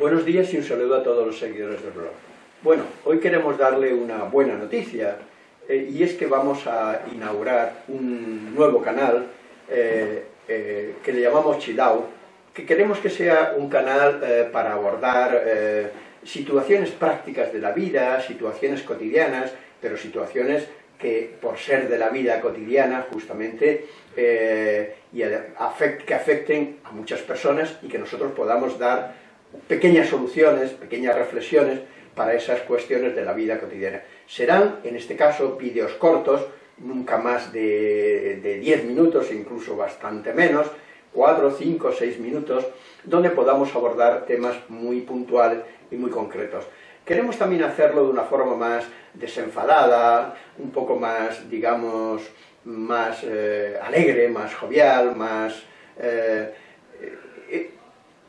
Buenos días y un saludo a todos los seguidores del blog. Bueno, hoy queremos darle una buena noticia eh, y es que vamos a inaugurar un nuevo canal eh, eh, que le llamamos Chidao, que queremos que sea un canal para abordar situaciones prácticas de la vida, situaciones cotidianas, pero situaciones que por ser de la vida cotidiana justamente que afecten a muchas personas y que nosotros podamos dar pequeñas soluciones, pequeñas reflexiones para esas cuestiones de la vida cotidiana. Serán, en este caso, vídeos cortos, nunca más de, 10 minutos, incluso bastante menos, 4, 5, 6 minutos, donde podamos abordar temas muy puntuales y muy concretos. Queremos también hacerlo de una forma más desenfadada, un poco más, digamos, más eh, alegre, más jovial, más... Eh, eh,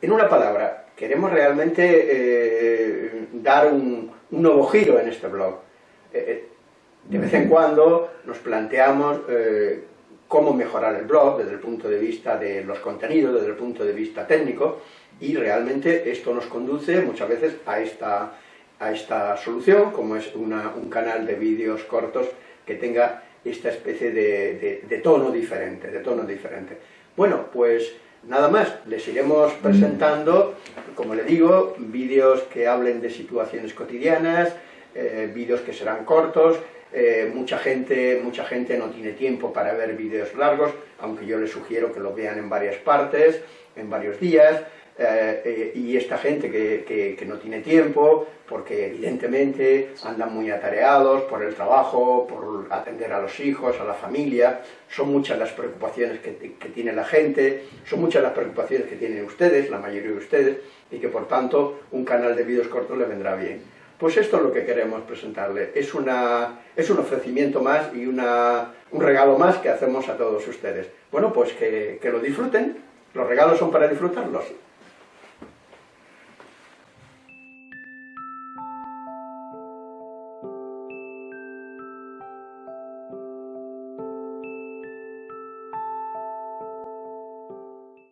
en una palabra, queremos realmente eh, dar un, nuevo giro en este blog. Eh, eh, de vez en cuando nos planteamos cómo mejorar el blog desde el punto de vista de los contenidos, desde el punto de vista técnico, y realmente esto nos conduce muchas veces a esta, a esta solución, como es un canal de vídeos cortos que tenga esta especie de, de tono diferente, de tono diferente. Bueno, pues Nada más, les iremos presentando, como le digo, vídeos que hablen de situaciones cotidianas, eh, vídeos que serán cortos, eh, mucha, gente, mucha gente no tiene tiempo para ver vídeos largos, aunque yo les sugiero que lo vean en varias partes, en varios días, eh, eh, y esta gente que, que, no tiene tiempo, porque evidentemente andan muy atareados por el trabajo, por atender a los hijos, a la familia, son muchas las preocupaciones que, que tiene la gente, son muchas las preocupaciones que tienen ustedes, la mayoría de ustedes, y que por tanto un canal de vídeos cortos le vendrá bien. Pues esto es lo que queremos presentarle, es, una, es un ofrecimiento más y una, un regalo más que hacemos a todos ustedes. Bueno, pues que, que lo disfruten, los regalos son para disfrutarlos.